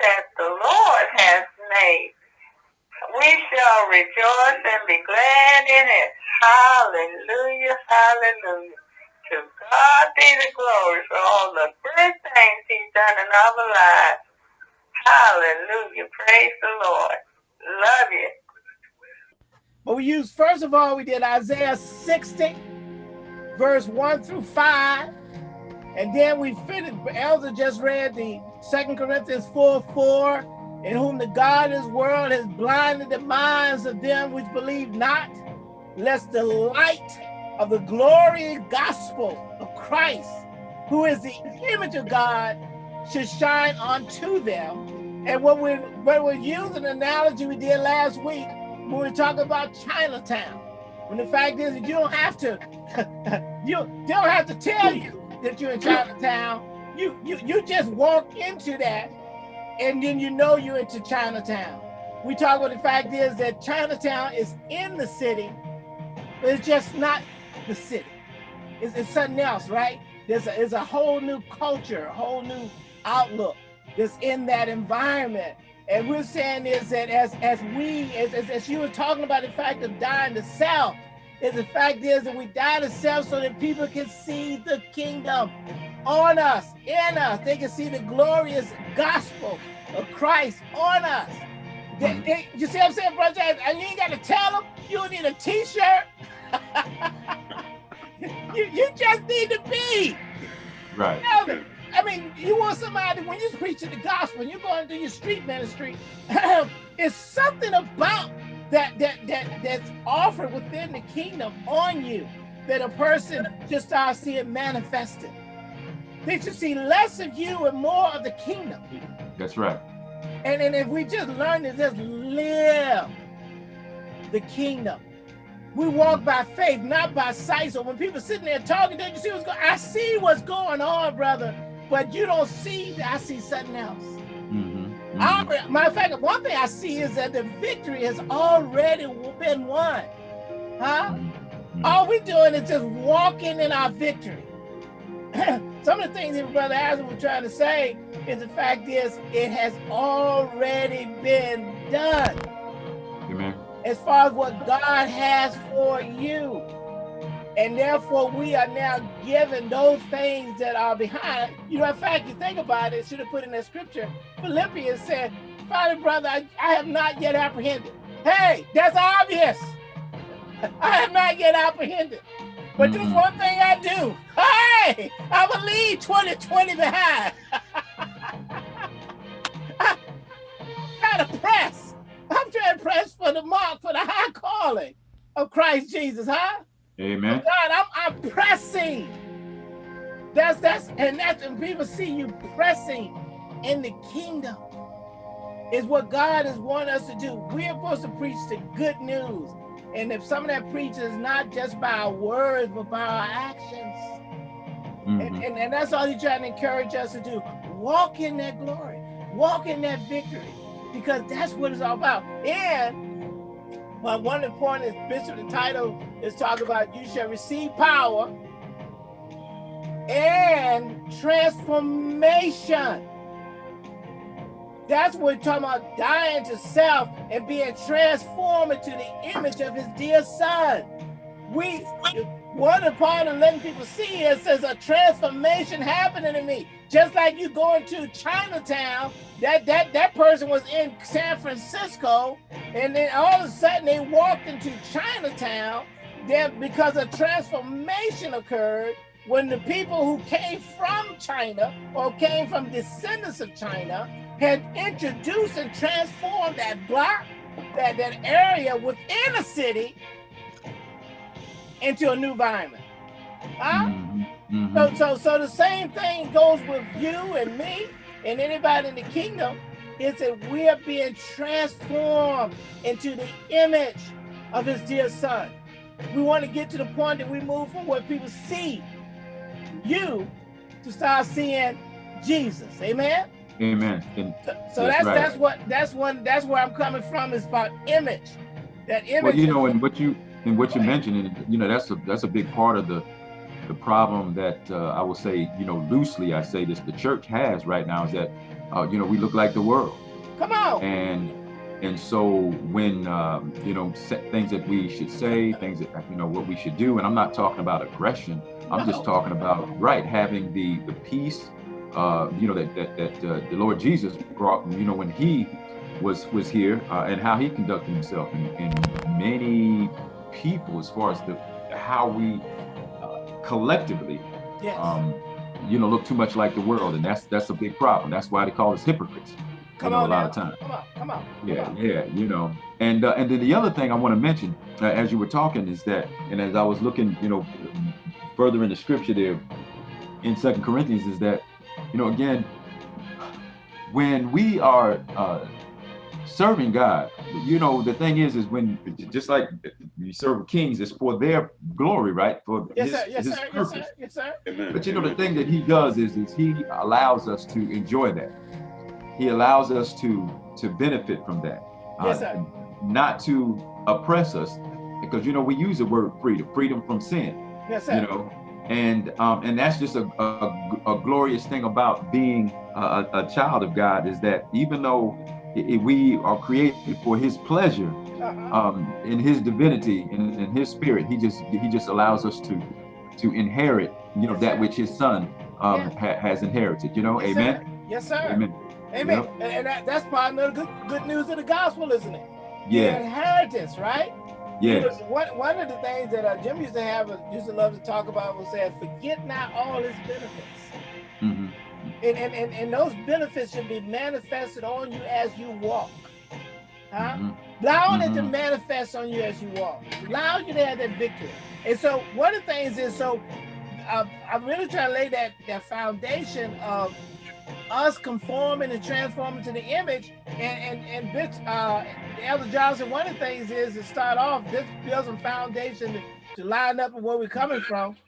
that the Lord has made. We shall rejoice and be glad in it. Hallelujah, hallelujah. To God be the glory for all the good things he's done in our lives. Hallelujah, praise the Lord. Love you. But we used, first of all, we did Isaiah 60, verse 1 through 5. And then we finished, Elder just read the Second Corinthians 4, 4, in whom the God of this world has blinded the minds of them which believe not, lest the light of the glorious gospel of Christ, who is the image of God, should shine unto them. And what we what we used an analogy we did last week when we were talking about Chinatown. When the fact is that you don't have to, you don't have to tell you that you're in Chinatown. You you you just walk into that, and then you know you're into Chinatown. We talk about the fact is that Chinatown is in the city, but it's just not the city. It's, it's something else, right? There's a, a whole new culture, a whole new outlook that's in that environment. And we're saying is that as as we, as, as, as you were talking about the fact of dying to self, is the fact is that we die to self so that people can see the kingdom on us, in us. They can see the glorious gospel of Christ on us. They, Mm-hmm. they, you see what I'm saying, brother? And you ain't got to tell them. You don't need a t-shirt. you, you just need to be. Right. Tell them. I mean, you want somebody, when you're preaching the gospel, and you're going to do your street ministry, it's something about that that that that's offered within the kingdom on you that a person just starts seeing manifested. They should see less of you and more of the kingdom. That's right. And, and if we just learn to just live the kingdom, we walk by faith, not by sight. So when people sitting there talking, don't you see what's going I see what's going on, brother, but you don't see, that, I see something else. Already- matter of fact, one thing I see is that the victory has already been won. Huh? Mhm, mhm. All we're doing is just walking in our victory. Some of the things that Brother Hazard was trying to say is the fact is it has already been done Amen. as far as what God has for you. And therefore we are now given those things that are behind. You know, in fact, you think about it, should have put in that scripture. Philippians said, Father, brother, I, I have not yet apprehended. Hey, that's obvious. I have not yet apprehended. But there's Mhm. one thing I do. Hey, I believe 2020 behind. I try to press. I'm trying to press for the mark, for the high calling of Christ Jesus, huh? Amen. God, I'm, I'm pressing. That's that's and that's when people see you pressing in the kingdom is what God is wanting us to do. We're supposed to preach the good news. And if some of that preaching is not just by our words, but by our actions. And, Mhm. and, and that's all he's trying to encourage us to do. Walk in that glory, walk in that victory, because that's what it's all about. And well, one important is Bishop, the title is talking about you shall receive power and transformation. That's what we're talking about dying to self and being transformed into the image of his dear son. We one the part of letting people see is there's a transformation happening in me. Just like you going to Chinatown, that that that person was in San Francisco, and then all of a sudden they walked into Chinatown. Then because a transformation occurred when the people who came from China or came from descendants of China had introduced and transformed that block, that, that area within a city into a new environment. Huh? Mhm, mhm. So, so, so the same thing goes with you and me and anybody in the kingdom is that we are being transformed into the image of his dear son. We want to get to the point that we move from what people see you to start seeing Jesus. Amen. Amen. And So, so That's that's right. that's what that's one that's where I'm coming from is about image. That image. well, you know, and what you and what you're mentioning, you know, that's a that's a big part of the the problem that uh, I will say, you know, loosely I say this, the church has right now is that, uh, you know, we look like the world, come on. and and so when um, you know things that we should say, things that you know what we should do, and I'm not talking about aggression. I'm just talking about right having the the peace, uh, you know that that, that uh, the Lord Jesus brought. You know when he was was here uh, and how he conducted himself, and, and many people as far as the how we uh, collectively. Yes. Um, you know, look too much like the world, and that's that's a big problem. That's why they call us hypocrites. Come you know, on a lot now. of times. Come on, come on. come Yeah, on. yeah, you know, and uh, and then the other thing I want to mention uh, as you were talking is that, and as I was looking, you know, further in the scripture there in Second Corinthians is that, you know, again, when we are uh, serving God, you know, the thing is, is when just like you serve kings, it's for their glory, right? For Yes, his, sir. Yes, his sir. Yes, purpose. sir. Yes, sir. Amen. But you know, the thing that he does is, is he allows us to enjoy that. He allows us to to benefit from that. Yes, Uh, sir. not to oppress us, because you know we use the word freedom, freedom from sin. Yes, sir. You know, and um, and that's just a, a, a glorious thing about being a, a child of God is that even though i- i- we are created for His pleasure, Uh-huh. um, in his divinity in, in his spirit he just he just allows us to to inherit you know Yes, that which his son um, Yeah. ha- has inherited you know Yes, amen Sir. Yes, sir. amen Amen. Yep. And, and that, that's part of the good, good news of the gospel, isn't it? The yeah inheritance, right? You yes One, one of the things that uh, Jim used to have, uh, used to love to talk about was saying, forget not all his benefits. Hmm And, and, and, and those benefits should be manifested on you as you walk. Huh? hmm Allow it to Mhm. manifest on you as you walk. Allow you to have that victory. And so one of the things is so uh, I'm really trying to lay that that foundation of us conforming and transforming to the image. And and and uh, Elder Johnson, one of the things is to start off this build some foundation to, to line up with where we're coming from.